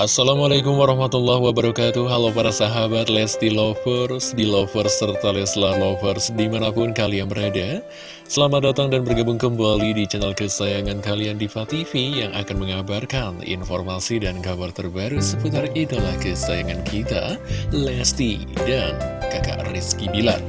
Assalamualaikum warahmatullahi wabarakatuh. Halo para sahabat Lesti Lovers, di Lovers, serta Leslar Lovers di mana pun kalian berada. Selamat datang dan bergabung kembali di channel kesayangan kalian Diva TV Yang akan mengabarkan informasi dan kabar terbaru seputar idola kesayangan kita Lesti dan kakak Rizky Bilar.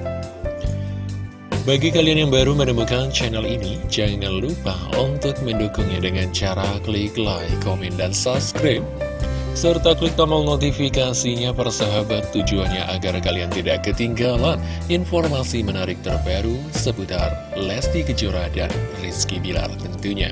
Bagi kalian yang baru menemukan channel ini, jangan lupa untuk mendukungnya dengan cara klik like, komen, dan subscribe serta klik tombol notifikasinya persahabat tujuannya agar kalian tidak ketinggalan informasi menarik terbaru seputar Lesti Kejora dan Rizky Bilar tentunya.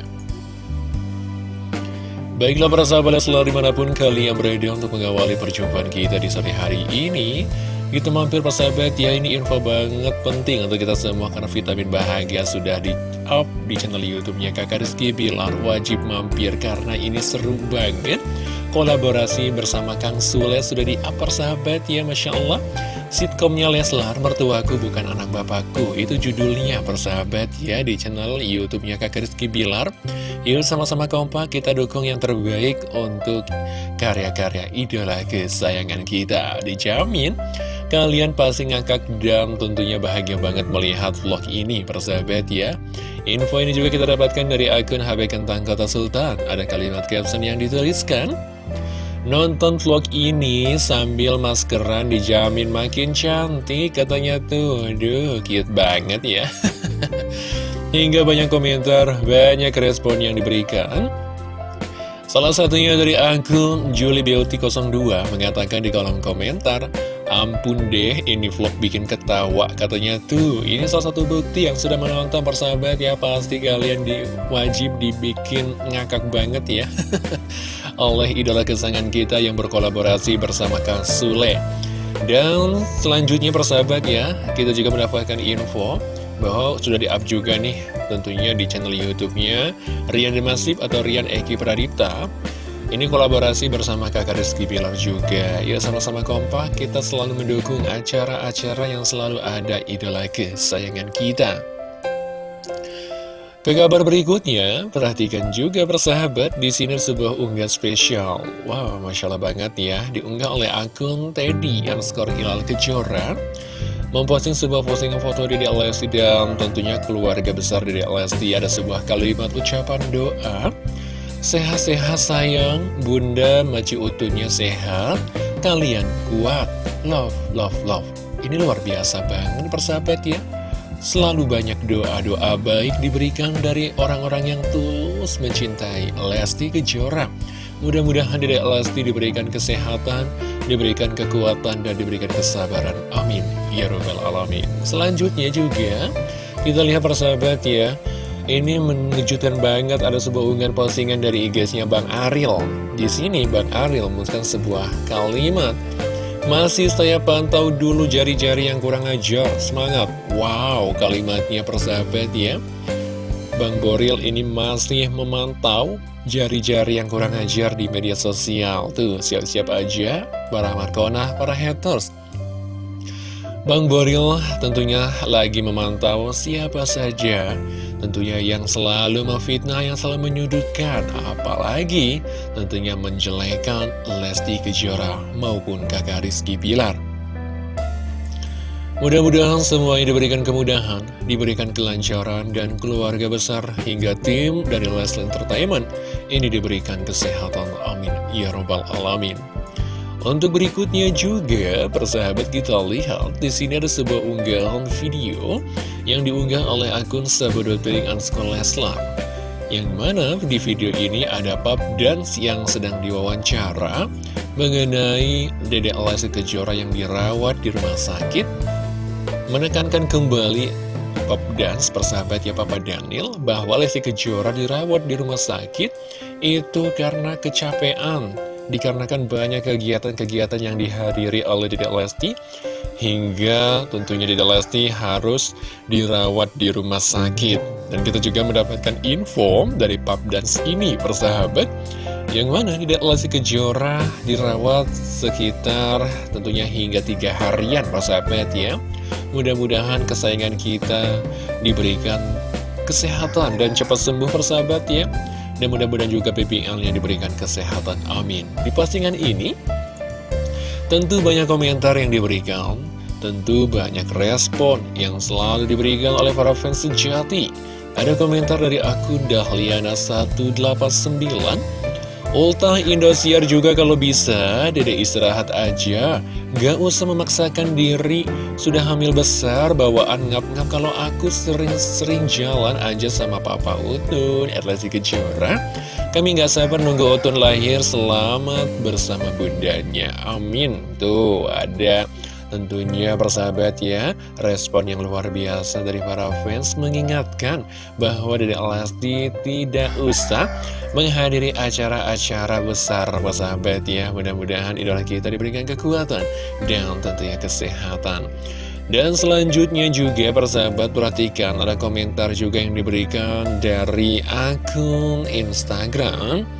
Baiklah para sahabat selalu di mana pun kalian berada untuk mengawali perjumpaan kita di sore hari ini Kita mampir persahabat ya ini info banget penting untuk kita semua Karena vitamin bahagia sudah di up di channel youtube-nya kakak Rizky Bilar Wajib mampir karena ini seru banget Kolaborasi bersama Kang Sule sudah di upper sahabat ya Masya Allah. Sitkomnya Leslar, Mertuaku Bukan Anak Bapakku. Itu judulnya persahabat ya di channel Youtubenya Kak Rizky Bilar. Yuk sama-sama kompak kita dukung yang terbaik untuk karya-karya idola kesayangan kita. Dijamin kalian pasti ngakak dan tentunya bahagia banget melihat vlog ini persahabat ya. Info ini juga kita dapatkan dari akun HB Kentang Kota Sultan. Ada kalimat caption yang dituliskan Nonton vlog ini sambil maskeran dijamin makin cantik katanya tuh. Aduh cute banget ya. Hingga banyak komentar, banyak respon yang diberikan. Salah satunya dari akun Julie Beauty 02 mengatakan di kolom komentar Ampun deh, ini vlog bikin ketawa Katanya tuh, ini salah satu bukti yang sudah menonton persahabat ya. Pasti kalian di, wajib dibikin ngakak banget ya Oleh idola kesayangan kita yang berkolaborasi bersama Kang Sule. Dan selanjutnya persahabat ya Kita juga mendapatkan info bahwa sudah di-up juga nih tentunya di channel YouTube-nya Rian Demasif atau Rian Eki Pradipta. Ini kolaborasi bersama kakak Rizky Bilar juga. Ya sama-sama kompak kita selalu mendukung acara-acara yang selalu ada idola kesayangan kita ke kabar berikutnya, perhatikan juga persahabat, di sini sebuah unggah spesial. Wow, Masya Allah banget ya, diunggah oleh akun Teddy yang skor Hilal Kejora. Memposting sebuah postingan foto Dede Lesti dan tentunya keluarga besar Dede Lesti Ada sebuah kalimat ucapan doa Sehat-sehat sayang, bunda maci utuhnya sehat, kalian kuat, love, love, love. Ini luar biasa banget persahabat ya. Selalu banyak doa-doa baik diberikan dari orang-orang yang tulus mencintai Lesti Kejora. Mudah-mudahan Dedek Lesti diberikan kesehatan, diberikan kekuatan, dan diberikan kesabaran. Amin. Ya Rabbal Alamin. Selanjutnya juga, kita lihat persahabat ya, ini mengejutkan banget ada sebuah unggahan postingan dari IG-nya Bang Aril. Di sini Bang Aril menuliskan sebuah kalimat. Masih saya pantau dulu jari-jari yang kurang ajar, semangat. Wow, kalimatnya persahabat ya. Bang Boril ini masih memantau jari-jari yang kurang ajar di media sosial. Tuh, siap-siap aja para Markona, para haters. Bang Boril tentunya lagi memantau siapa saja tentunya yang selalu memfitnah, yang selalu menyudutkan, apalagi tentunya menjelekan Lesti Kejora maupun kakak Rizky Pilar. Mudah-mudahan semuanya diberikan kemudahan, diberikan kelancaran, dan keluarga besar hingga tim dari Leslie Entertainment ini diberikan kesehatan. Amin. Ya Robbal Alamin. Untuk berikutnya juga, persahabat kita lihat di sini ada sebuah unggahan video yang diunggah oleh akun sahabat.piring Leslar. Yang mana di video ini ada pub dance yang sedang diwawancara mengenai Dedek Lesti Kejora yang dirawat di rumah sakit. Menekankan kembali pub dance persahabat ya Papa Daniel bahwa Lesti Kejora dirawat di rumah sakit itu karena kecapean dikarenakan banyak kegiatan-kegiatan yang dihadiri oleh Dedek Lesti hingga tentunya Dedek Lesti harus dirawat di rumah sakit. Dan kita juga mendapatkan info dari Pap Dance ini persahabat yang mana Dedek Lesti Kejora dirawat sekitar tentunya hingga tiga harian persahabat ya. Mudah-mudahan kesayangan kita diberikan kesehatan dan cepat sembuh persahabat ya Dan mudah-mudahan juga PPL-nya diberikan kesehatan, amin. Di postingan ini, tentu banyak komentar yang diberikan Tentu banyak respon yang selalu diberikan oleh para fans sejati. Ada komentar dari akun Dahliana189 Ultah Indosiar juga kalau bisa, dede istirahat aja. Gak usah memaksakan diri, sudah hamil besar, bawaan ngap-ngap kalau aku sering-sering jalan aja sama Papa Utun, Erlasi Kejora. Kami gak sabar nunggu Utun lahir, selamat bersama bundanya. Amin. Tuh, ada Tentunya persahabat ya, respon yang luar biasa dari para fans mengingatkan bahwa Dede Lesti tidak usah menghadiri acara-acara besar persahabat ya. Mudah-mudahan idola kita diberikan kekuatan dan tentunya kesehatan. Dan selanjutnya juga persahabat perhatikan ada komentar juga yang diberikan dari akun Instagram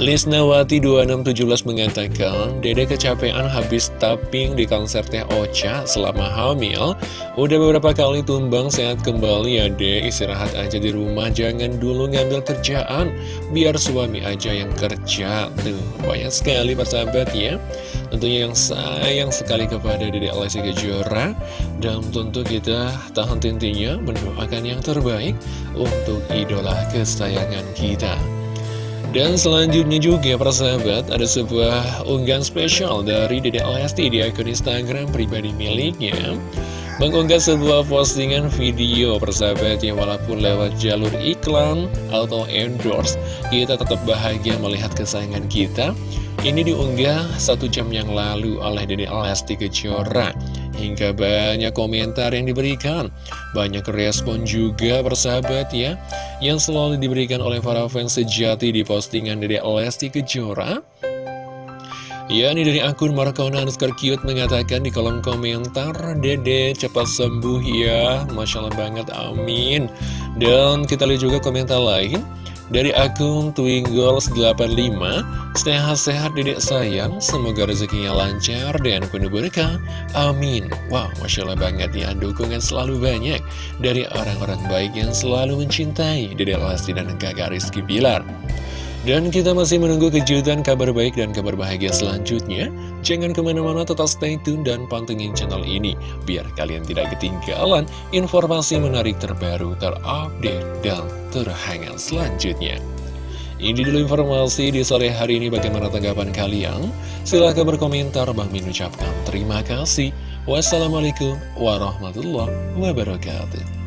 Lisnawati 2617 mengatakan, Dede kecapean habis tapping di konsernya Ocha selama hamil. Udah beberapa kali tumbang sehat kembali ya deh, istirahat aja di rumah, jangan dulu ngambil kerjaan, biar suami aja yang kerja. Tuh, banyak sekali persahabat ya. Tentunya yang sayang sekali kepada Dede Alessi Kejora Dan tentu kita tahan tintinya mendoakan yang terbaik untuk idola kesayangan kita dan selanjutnya juga persahabat ada sebuah unggahan spesial dari Dede Lesti di akun Instagram pribadi miliknya. Mengunggah sebuah postingan video persahabat yang walaupun lewat jalur iklan atau endorse Kita tetap bahagia melihat kesayangan kita. Ini diunggah satu jam yang lalu oleh Dede Lesti Kejora Hingga banyak komentar yang diberikan. Banyak respon juga persahabat ya Yang selalu diberikan oleh para fans sejati di postingan Dede Lesti Kejora. Ya, ini dari akun Markona underscore cute mengatakan di kolom komentar Dede cepat sembuh ya. Masya Allah banget, amin. Dan kita lihat juga komentar lain dari akun Twinggles85 Sehat-sehat dedek sayang Semoga rezekinya lancar dan penuh berkah. Amin. Wow, Masya Allah banget ya Dukungan selalu banyak Dari orang-orang baik yang selalu mencintai Dedek Lesti dan kakak Rizky Bilar dan kita masih menunggu kejutan kabar baik dan kabar bahagia selanjutnya. Jangan ke mana-mana tetap stay tune dan pantengin channel ini. Biar kalian tidak ketinggalan informasi menarik terbaru, terupdate, dan terhangat selanjutnya. Ini dulu informasi di sore hari ini bagaimana tanggapan kalian. Silahkan berkomentar, Bang Min ucapkan terima kasih. Wassalamualaikum warahmatullahi wabarakatuh.